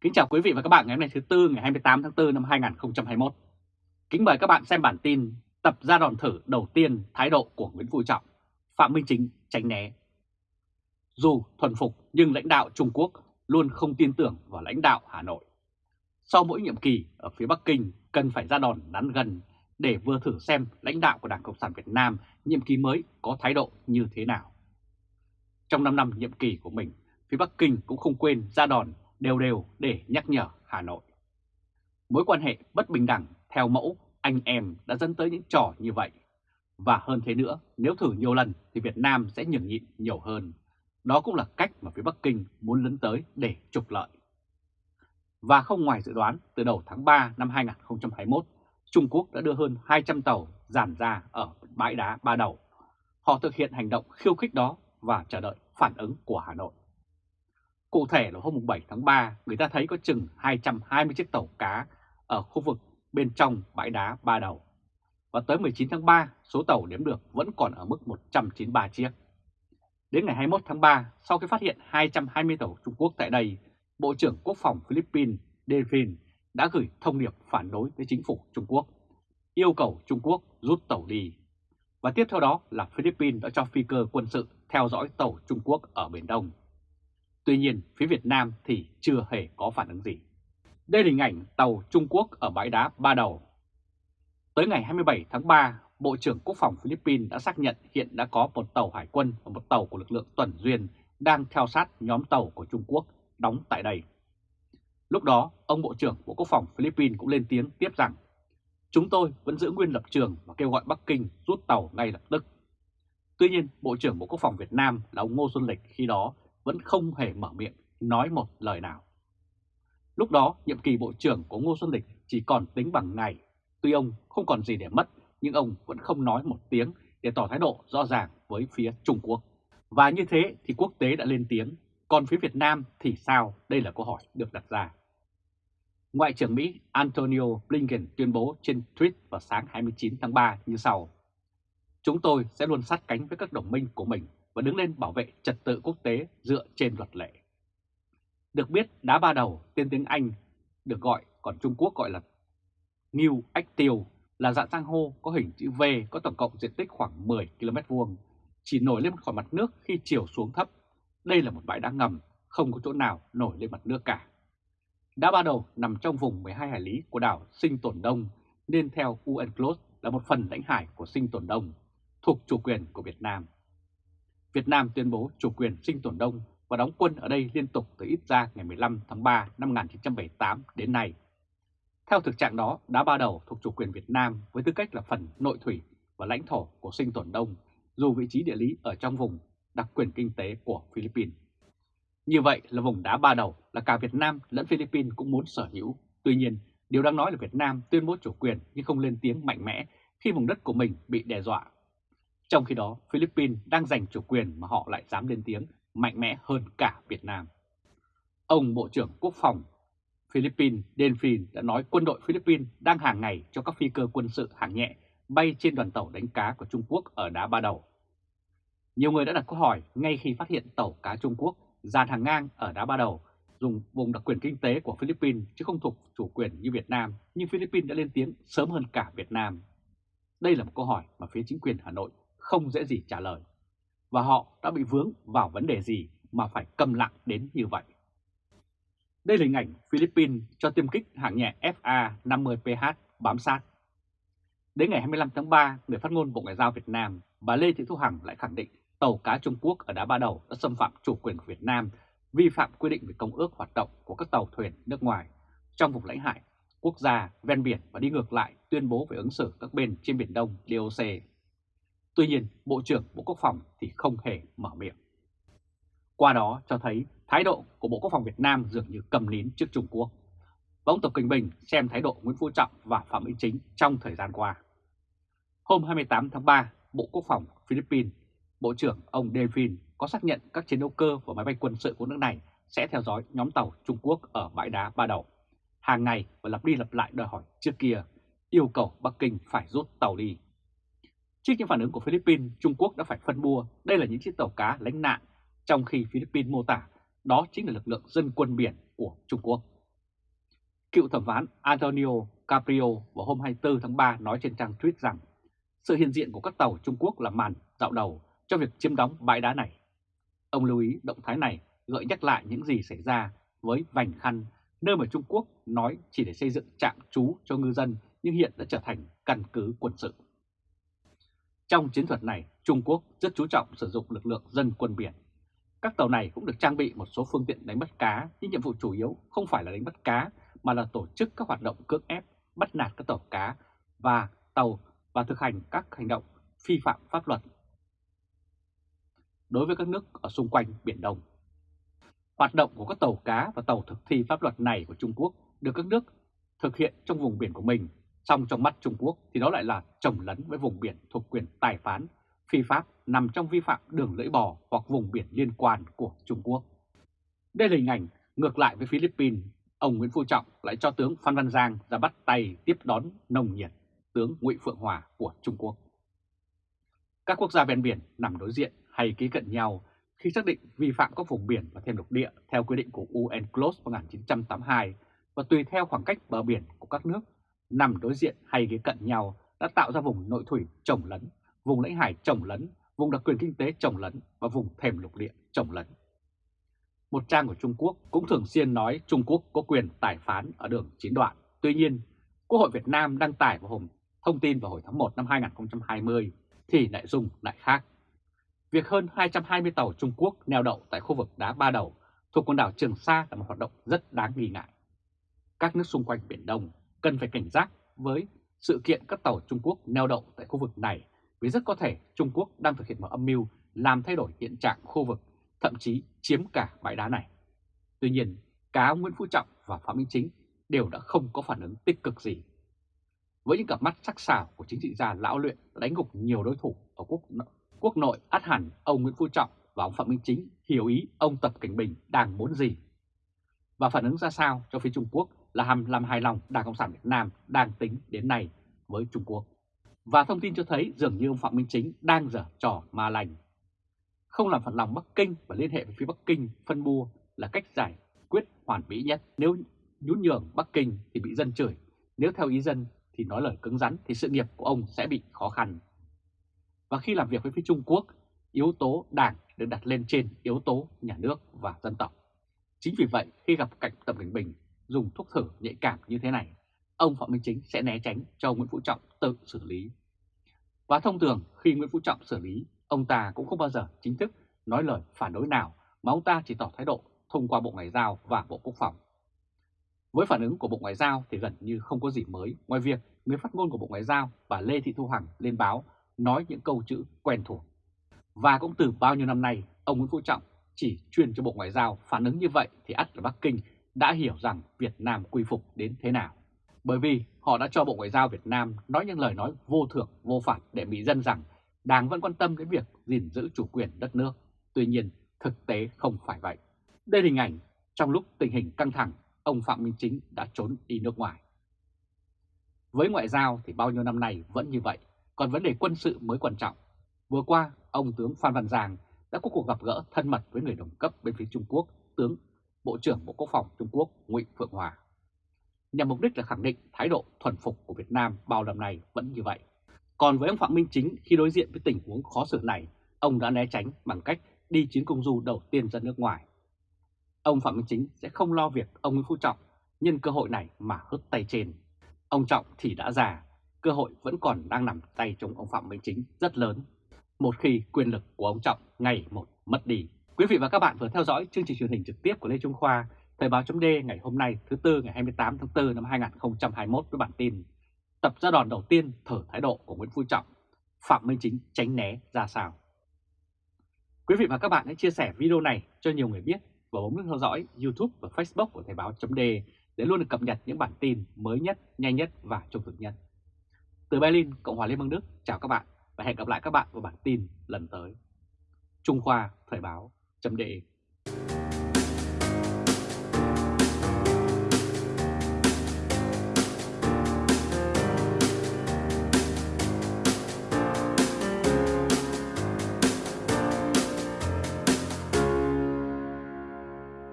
Kính chào quý vị và các bạn ngày hôm nay thứ Tư ngày 28 tháng 4 năm 2021. Kính mời các bạn xem bản tin tập ra đòn thử đầu tiên thái độ của Nguyễn Phú Trọng, Phạm Minh Chính tránh né. Dù thuần phục nhưng lãnh đạo Trung Quốc luôn không tin tưởng vào lãnh đạo Hà Nội. Sau mỗi nhiệm kỳ ở phía Bắc Kinh cần phải ra đòn nắn gần để vừa thử xem lãnh đạo của Đảng Cộng sản Việt Nam nhiệm kỳ mới có thái độ như thế nào. Trong 5 năm nhiệm kỳ của mình, phía Bắc Kinh cũng không quên ra đòn đều đều để nhắc nhở Hà Nội. Mối quan hệ bất bình đẳng theo mẫu anh em đã dẫn tới những trò như vậy. Và hơn thế nữa, nếu thử nhiều lần thì Việt Nam sẽ nhường nhịn nhiều hơn. Đó cũng là cách mà phía Bắc Kinh muốn lấn tới để trục lợi. Và không ngoài dự đoán, từ đầu tháng 3 năm 2021, Trung Quốc đã đưa hơn 200 tàu giàn ra ở bãi đá Ba Đầu. Họ thực hiện hành động khiêu khích đó và chờ đợi phản ứng của Hà Nội. Cụ thể là hôm 7 tháng 3, người ta thấy có chừng 220 chiếc tàu cá ở khu vực bên trong bãi đá Ba Đầu. Và tới 19 tháng 3, số tàu đếm được vẫn còn ở mức 193 chiếc. Đến ngày 21 tháng 3, sau khi phát hiện 220 tàu Trung Quốc tại đây, Bộ trưởng Quốc phòng Philippines Devin đã gửi thông điệp phản đối với chính phủ Trung Quốc, yêu cầu Trung Quốc rút tàu đi. Và tiếp theo đó là Philippines đã cho phi cơ quân sự theo dõi tàu Trung Quốc ở Biển Đông. Tuy nhiên, phía Việt Nam thì chưa hề có phản ứng gì. Đây là hình ảnh tàu Trung Quốc ở bãi đá Ba Đầu. Tới ngày 27 tháng 3, Bộ trưởng Quốc phòng Philippines đã xác nhận hiện đã có một tàu hải quân và một tàu của lực lượng tuần duyên đang theo sát nhóm tàu của Trung Quốc đóng tại đây. Lúc đó, ông Bộ trưởng Bộ Quốc phòng Philippines cũng lên tiếng tiếp rằng Chúng tôi vẫn giữ nguyên lập trường và kêu gọi Bắc Kinh rút tàu ngay lập tức. Tuy nhiên, Bộ trưởng Bộ Quốc phòng Việt Nam là ông Ngô Xuân Lịch khi đó vẫn không hề mở miệng nói một lời nào. Lúc đó, nhiệm kỳ Bộ trưởng của Ngô Xuân Lịch chỉ còn tính bằng ngày. Tuy ông không còn gì để mất, nhưng ông vẫn không nói một tiếng để tỏ thái độ rõ ràng với phía Trung Quốc. Và như thế thì quốc tế đã lên tiếng, còn phía Việt Nam thì sao? Đây là câu hỏi được đặt ra. Ngoại trưởng Mỹ Antonio Blinken tuyên bố trên tweet vào sáng 29 tháng 3 như sau. Chúng tôi sẽ luôn sát cánh với các đồng minh của mình và đứng lên bảo vệ trật tự quốc tế dựa trên luật lệ. Được biết, đá ba đầu tên tiếng Anh được gọi, còn Trung Quốc gọi là New Ách Tiêu, là dạng san hô có hình chữ V có tổng cộng diện tích khoảng 10 km vuông, chỉ nổi lên khỏi mặt nước khi chiều xuống thấp. Đây là một bãi đá ngầm, không có chỗ nào nổi lên mặt nước cả. Đá ba đầu nằm trong vùng 12 hải lý của đảo Sinh Tồn Đông, nên theo UNCLOS là một phần lãnh hải của Sinh Tồn Đông, thuộc chủ quyền của Việt Nam. Việt Nam tuyên bố chủ quyền Sinh Tồn Đông và đóng quân ở đây liên tục từ ít ra ngày 15 tháng 3 năm 1978 đến nay. Theo thực trạng đó, đá ba đầu thuộc chủ quyền Việt Nam với tư cách là phần nội thủy và lãnh thổ của Sinh Tồn Đông, dù vị trí địa lý ở trong vùng đặc quyền kinh tế của Philippines. Như vậy là vùng đá ba đầu là cả Việt Nam lẫn Philippines cũng muốn sở hữu. Tuy nhiên, điều đang nói là Việt Nam tuyên bố chủ quyền nhưng không lên tiếng mạnh mẽ khi vùng đất của mình bị đe dọa. Trong khi đó, Philippines đang giành chủ quyền mà họ lại dám lên tiếng mạnh mẽ hơn cả Việt Nam. Ông Bộ trưởng Quốc phòng Philippines Delphine đã nói quân đội Philippines đang hàng ngày cho các phi cơ quân sự hạng nhẹ bay trên đoàn tàu đánh cá của Trung Quốc ở đá Ba Đầu. Nhiều người đã đặt câu hỏi ngay khi phát hiện tàu cá Trung Quốc dàn hàng ngang ở đá Ba Đầu dùng vùng đặc quyền kinh tế của Philippines chứ không thuộc chủ quyền như Việt Nam, nhưng Philippines đã lên tiếng sớm hơn cả Việt Nam. Đây là một câu hỏi mà phía chính quyền Hà Nội không dễ gì trả lời. Và họ đã bị vướng vào vấn đề gì mà phải câm lặng đến như vậy. Đây là hình ảnh Philippines cho tiêm kích hạng nhẹ FA-50PH bám sát. Đến ngày 25 tháng 3, người phát ngôn Bộ Ngoại giao Việt Nam, bà Lê Thị Thu Hằng lại khẳng định tàu cá Trung Quốc ở Đá Ba Đầu đã xâm phạm chủ quyền của Việt Nam, vi phạm quy định về công ước hoạt động của các tàu thuyền nước ngoài trong vùng lãnh hải, quốc gia, ven biển và đi ngược lại tuyên bố về ứng xử các bên trên Biển Đông DOC. Tuy nhiên, Bộ trưởng Bộ Quốc phòng thì không hề mở miệng. Qua đó cho thấy thái độ của Bộ Quốc phòng Việt Nam dường như cầm nín trước Trung Quốc. Và ông Tập Kinh Bình xem thái độ Nguyễn Phú Trọng và Phạm Minh Chính trong thời gian qua. Hôm 28 tháng 3, Bộ Quốc phòng Philippines, Bộ trưởng ông Delphine có xác nhận các chiến đấu cơ và máy bay quân sự của nước này sẽ theo dõi nhóm tàu Trung Quốc ở bãi đá Ba Đầu. Hàng ngày và lặp đi lặp lại đòi hỏi trước kia, yêu cầu Bắc Kinh phải rút tàu đi. Trước những phản ứng của Philippines, Trung Quốc đã phải phân bua đây là những chiếc tàu cá lánh nạn, trong khi Philippines mô tả đó chính là lực lượng dân quân biển của Trung Quốc. Cựu thẩm phán Antonio Caprio vào hôm 24 tháng 3 nói trên trang tweet rằng sự hiện diện của các tàu Trung Quốc là màn dạo đầu cho việc chiếm đóng bãi đá này. Ông lưu ý động thái này gợi nhắc lại những gì xảy ra với Vành Khăn, nơi mà Trung Quốc nói chỉ để xây dựng trạm trú cho ngư dân nhưng hiện đã trở thành căn cứ quân sự. Trong chiến thuật này, Trung Quốc rất chú trọng sử dụng lực lượng dân quân biển. Các tàu này cũng được trang bị một số phương tiện đánh bắt cá, nhưng nhiệm vụ chủ yếu không phải là đánh bắt cá mà là tổ chức các hoạt động cưỡng ép, bắt nạt các tàu cá và tàu và thực hành các hành động phi phạm pháp luật đối với các nước ở xung quanh Biển Đông. Hoạt động của các tàu cá và tàu thực thi pháp luật này của Trung Quốc được các nước thực hiện trong vùng biển của mình, xong trong mắt Trung Quốc thì đó lại là trồng lấn với vùng biển thuộc quyền tài phán, phi pháp nằm trong vi phạm đường lưỡi bò hoặc vùng biển liên quan của Trung Quốc. Đây là hình ảnh ngược lại với Philippines, ông Nguyễn Phú Trọng lại cho tướng Phan Văn Giang ra bắt tay tiếp đón nồng nhiệt tướng Ngụy Phượng Hòa của Trung Quốc. Các quốc gia ven biển nằm đối diện hay ký cận nhau khi xác định vi phạm các vùng biển và thêm lục địa theo quy định của UNCLOS 1982 và tùy theo khoảng cách bờ biển của các nước nằm đối diện hay ghế cận nhau đã tạo ra vùng nội thủy trồng lấn, vùng lãnh hải trồng lấn, vùng đặc quyền kinh tế trồng lấn và vùng thềm lục địa trồng lấn. Một trang của Trung Quốc cũng thường xuyên nói Trung Quốc có quyền tài phán ở đường chín đoạn. Tuy nhiên, Quốc hội Việt Nam đăng tải vào hôm thông tin vào hồi tháng 1 năm 2020 thì nội dung lại khác. Việc hơn 220 tàu Trung Quốc neo đậu tại khu vực đá Ba Đầu thuộc quần đảo Trường Sa là một hoạt động rất đáng nghi ngại. Các nước xung quanh Biển Đông cần phải cảnh giác với sự kiện các tàu Trung Quốc neo đậu tại khu vực này vì rất có thể Trung Quốc đang thực hiện một âm mưu làm thay đổi hiện trạng khu vực, thậm chí chiếm cả bãi đá này. Tuy nhiên, cả Nguyễn Phú Trọng và Phạm Minh Chính đều đã không có phản ứng tích cực gì. Với những cặp mắt sắc sảo của chính trị gia lão luyện đánh gục nhiều đối thủ ở quốc quốc nội át hẳn ông Nguyễn Phú Trọng và ông Phạm Minh Chính hiểu ý ông Tập Cảnh Bình đang muốn gì. Và phản ứng ra sao cho phía Trung Quốc là hàm làm hài lòng Đảng Cộng sản Việt Nam đang tính đến nay với Trung Quốc. Và thông tin cho thấy dường như ông Phạm Minh Chính đang dở trò ma lành. Không làm phật lòng Bắc Kinh và liên hệ với phía Bắc Kinh phân bua là cách giải quyết hoàn mỹ nhất. Nếu nhún nhường Bắc Kinh thì bị dân chửi, nếu theo ý dân thì nói lời cứng rắn thì sự nghiệp của ông sẽ bị khó khăn. Và khi làm việc với phía Trung Quốc, yếu tố đảng được đặt lên trên yếu tố nhà nước và dân tộc. Chính vì vậy khi gặp cảnh Tập Cảnh Bình dùng thuốc thử nhạy cảm như thế này, ông Phạm Minh Chính sẽ né tránh cho Nguyễn Phú Trọng tự xử lý. Và thông thường khi Nguyễn Phú Trọng xử lý, ông ta cũng không bao giờ chính thức nói lời phản đối nào mà ông ta chỉ tỏ thái độ thông qua Bộ Ngoại giao và Bộ Quốc phòng. Với phản ứng của Bộ Ngoại giao thì gần như không có gì mới ngoài việc người phát ngôn của Bộ Ngoại giao bà Lê Thị Thu Hằng lên báo nói những câu chữ quen thuộc. Và cũng từ bao nhiêu năm nay, ông Nguyễn Phú Trọng chỉ truyền cho Bộ Ngoại giao phản ứng như vậy thì ắt là Bắc Kinh đã hiểu rằng Việt Nam quy phục đến thế nào. Bởi vì họ đã cho Bộ Ngoại giao Việt Nam nói những lời nói vô thưởng, vô phạt để Mỹ dân rằng Đảng vẫn quan tâm đến việc gìn giữ chủ quyền đất nước. Tuy nhiên, thực tế không phải vậy. Đây là hình ảnh trong lúc tình hình căng thẳng, ông Phạm Minh Chính đã trốn đi nước ngoài. Với ngoại giao thì bao nhiêu năm nay vẫn như vậy, còn vấn đề quân sự mới quan trọng. Vừa qua, ông tướng Phan Văn Giang đã có cuộc gặp gỡ thân mật với người đồng cấp bên phía Trung Quốc, tướng Bộ trưởng Bộ Quốc phòng Trung Quốc Ngụy Phượng Hòa. Nhằm mục đích là khẳng định thái độ thuần phục của Việt Nam bao năm nay vẫn như vậy. Còn với ông Phạm Minh Chính khi đối diện với tình huống khó xử này, ông đã né tránh bằng cách đi chuyến công du đầu tiên ra nước ngoài. Ông Phạm Minh Chính sẽ không lo việc ông Nguyễn Phú Trọng nhân cơ hội này mà hất tay trên. Ông Trọng thì đã già, cơ hội vẫn còn đang nằm tay trong ông Phạm Minh Chính rất lớn. Một khi quyền lực của ông Trọng ngày một mất đi. Quý vị và các bạn vừa theo dõi chương trình truyền hình trực tiếp của Lê Trung Khoa, Thời báo chấm ngày hôm nay thứ Tư ngày 28 tháng 4 năm 2021 với bản tin Tập ra đòn đầu tiên thở thái độ của Nguyễn Phú Trọng, Phạm Minh Chính tránh né ra sao. Quý vị và các bạn hãy chia sẻ video này cho nhiều người biết và bấm nút theo dõi YouTube và Facebook của Thời báo chấm để luôn được cập nhật những bản tin mới nhất, nhanh nhất và trung thực nhất. Từ Berlin, Cộng hòa Liên bang Đức, chào các bạn và hẹn gặp lại các bạn vào bản tin lần tới. Trung Khoa Thời báo chấm